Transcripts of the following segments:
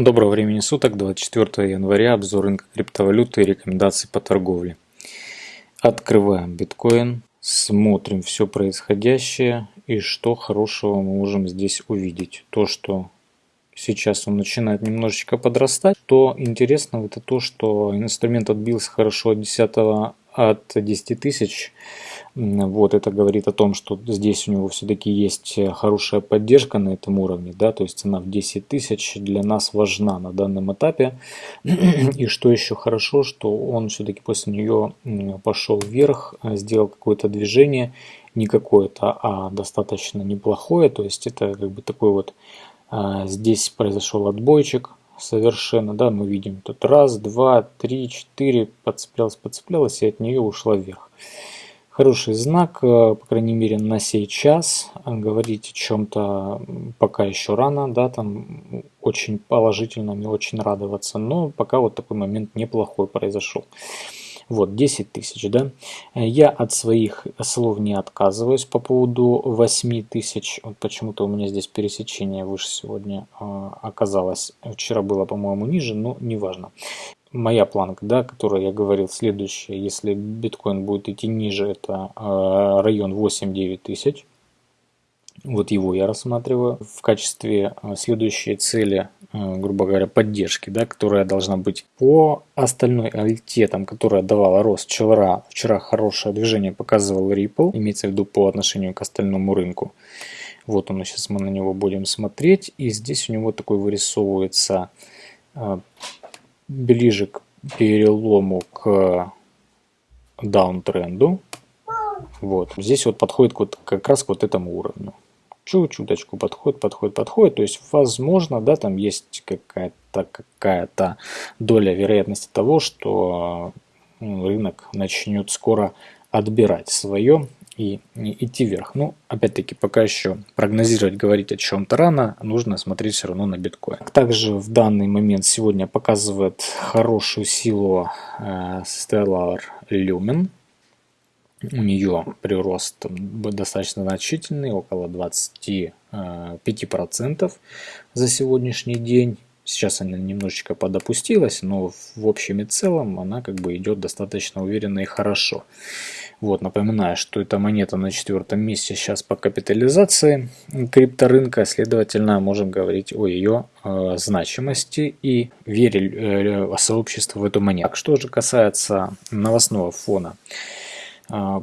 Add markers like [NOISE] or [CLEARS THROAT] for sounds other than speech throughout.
Доброго времени суток, 24 января, обзор рынка криптовалюты и рекомендации по торговле. Открываем биткоин, смотрим все происходящее и что хорошего мы можем здесь увидеть. То, что сейчас он начинает немножечко подрастать, то интересно это то, что инструмент отбился хорошо от 10 от 10 тысяч вот это говорит о том, что здесь у него все-таки есть э, хорошая поддержка на этом уровне, да, то есть цена в 10 тысяч для нас важна на данном этапе. И что еще хорошо, что он все-таки после нее пошел вверх, э, сделал какое-то движение, не какое-то, а достаточно неплохое, то есть это как бы такой вот, э, здесь произошел отбойчик, совершенно, да, мы видим тут раз, два, три, четыре, подцеплялась, подцеплялась и от нее ушла вверх. Хороший знак, э, по крайней мере на сей час. Говорить о чем-то пока еще рано, да, там очень положительно, мне очень радоваться, но пока вот такой момент неплохой произошел. Вот, 10 тысяч, да. Я от своих слов не отказываюсь по поводу 8 тысяч. Вот почему-то у меня здесь пересечение выше сегодня э, оказалось. Вчера было, по-моему, ниже, но неважно моя планка, да, которую я говорил, следующая, если биткоин будет идти ниже, это э, район 8-9 тысяч. Вот его я рассматриваю в качестве э, следующей цели, э, грубо говоря, поддержки, да, которая должна быть по остальной альте, там, которая давала рост вчера, вчера хорошее движение показывал Ripple, имеется в виду по отношению к остальному рынку. Вот он, сейчас мы на него будем смотреть, и здесь у него такой вырисовывается ближе к перелому к даунтренду. Вот. Здесь вот подходит вот как раз к вот этому уровню. Чуть-чуточку подходит, подходит, подходит. То есть, возможно, да, там есть какая-то какая-то доля вероятности того, что рынок начнет скоро отбирать свое и идти вверх. Ну, опять-таки, пока еще прогнозировать, говорить о чем-то рано, нужно смотреть все равно на биткоин. Также в данный момент сегодня показывает хорошую силу э, Stellar Lumen. У нее прирост достаточно значительный, около 25% э, за сегодняшний день. Сейчас она немножечко подопустилась, но в общем и целом она как бы идет достаточно уверенно и хорошо. Вот, напоминаю, что эта монета на четвертом месте сейчас по капитализации крипторынка, следовательно, можем говорить о ее э, значимости и вере э, сообщества в эту монету. Что же касается новостного фона, э,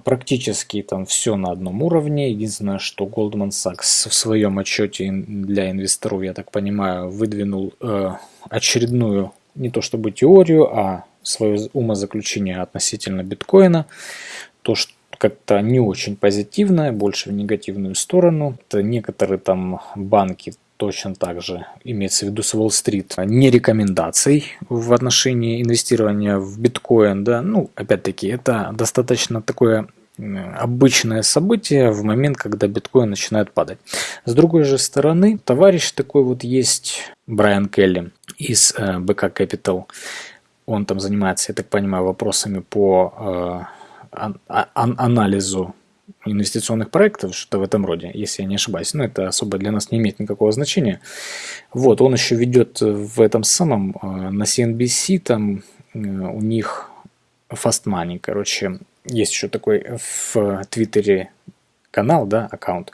практически там все на одном уровне. Единственное, что Goldman Sachs в своем отчете для инвесторов, я так понимаю, выдвинул э, очередную не то чтобы теорию, а свое умозаключение относительно биткоина то, что как-то не очень позитивное, больше в негативную сторону. Это некоторые там банки точно так же, имеется в виду с Уолл-стрит, не рекомендаций в отношении инвестирования в биткоин. Да? Ну, опять-таки, это достаточно такое обычное событие в момент, когда биткоин начинает падать. С другой же стороны, товарищ такой вот есть, Брайан Келли из э, Capital. Он там занимается, я так понимаю, вопросами по э, анализу инвестиционных проектов, что-то в этом роде, если я не ошибаюсь. Но это особо для нас не имеет никакого значения. Вот, он еще ведет в этом самом, э, на CNBC, там э, у них Fast Money, короче, есть еще такой в Твиттере канал, да, аккаунт.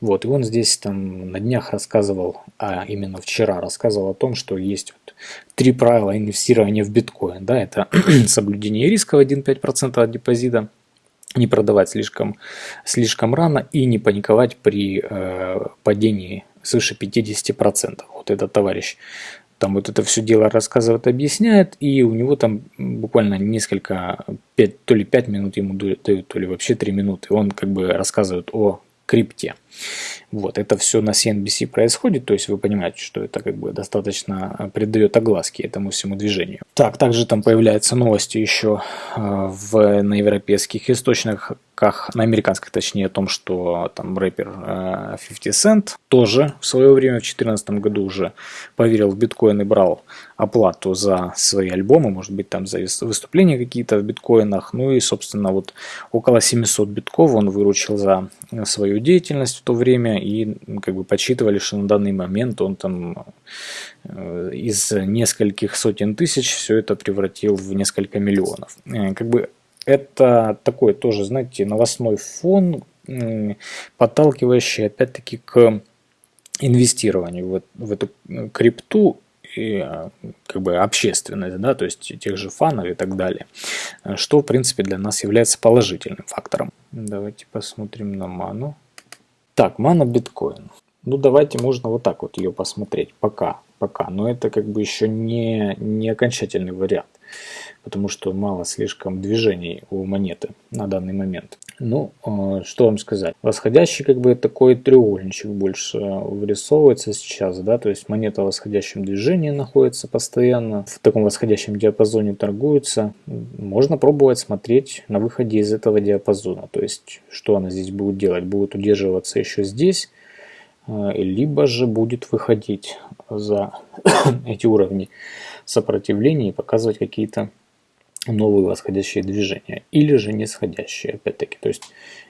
Вот, и он здесь там на днях рассказывал, а именно вчера рассказывал о том, что есть вот три правила инвестирования в биткоин. Да, это [CLEARS THROAT] соблюдение риска в 1-5% от депозита, не продавать слишком, слишком рано и не паниковать при э, падении свыше 50%. Вот этот товарищ там вот это все дело рассказывает, объясняет, и у него там буквально несколько, 5, то ли 5 минут ему дают, то ли вообще 3 минуты, он как бы рассказывает о крипте. Вот, это все на CNBC происходит, то есть вы понимаете, что это как бы достаточно придает огласки этому всему движению. Так, также там появляются новости еще э, в, на европейских источниках, на американских точнее, о том, что там рэпер 50 э, Cent тоже в свое время, в 2014 году уже поверил в биткоин и брал оплату за свои альбомы, может быть там за выступления какие-то в биткоинах, ну и собственно вот около 700 битков он выручил за свою деятельность то время. И как бы подсчитывали, что на данный момент он там э, из нескольких сотен тысяч все это превратил в несколько миллионов. Э, как бы это такой тоже, знаете, новостной фон, подталкивающий опять-таки к инвестированию в, в эту крипту и а, как бы общественность, да, то есть тех же фанов и так далее, что в принципе для нас является положительным фактором. Давайте посмотрим на ману. Так, мана биткоин. Ну давайте можно вот так вот ее посмотреть, пока, пока, но это как бы еще не, не окончательный вариант потому что мало слишком движений у монеты на данный момент. Ну, э, что вам сказать. Восходящий как бы такой треугольничек больше вырисовывается сейчас, да, то есть монета в восходящем движении находится постоянно, в таком восходящем диапазоне торгуется. Можно пробовать смотреть на выходе из этого диапазона, то есть что она здесь будет делать, будет удерживаться еще здесь, э, либо же будет выходить за [COUGHS] эти уровни сопротивления и показывать какие-то новые восходящие движения или же нисходящие опять-таки. То есть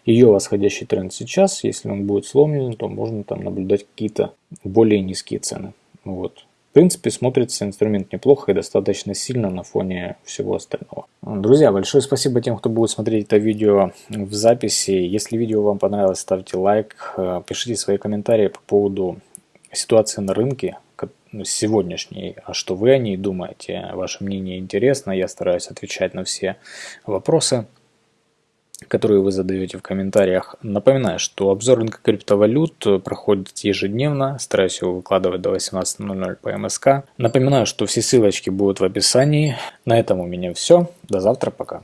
ее восходящий тренд сейчас если он будет сломлен то можно там наблюдать какие-то более низкие цены. Вот принципе смотрится инструмент неплохо и достаточно сильно на фоне всего остального. Друзья большое спасибо тем кто будет смотреть это видео в записи. Если видео вам понравилось ставьте лайк э, пишите свои комментарии по поводу ситуации на рынке сегодняшней, а что вы о ней думаете, ваше мнение интересно, я стараюсь отвечать на все вопросы, которые вы задаете в комментариях. Напоминаю, что обзор рынка криптовалют проходит ежедневно, стараюсь его выкладывать до 18.00 по МСК. Напоминаю, что все ссылочки будут в описании. На этом у меня все, до завтра, пока.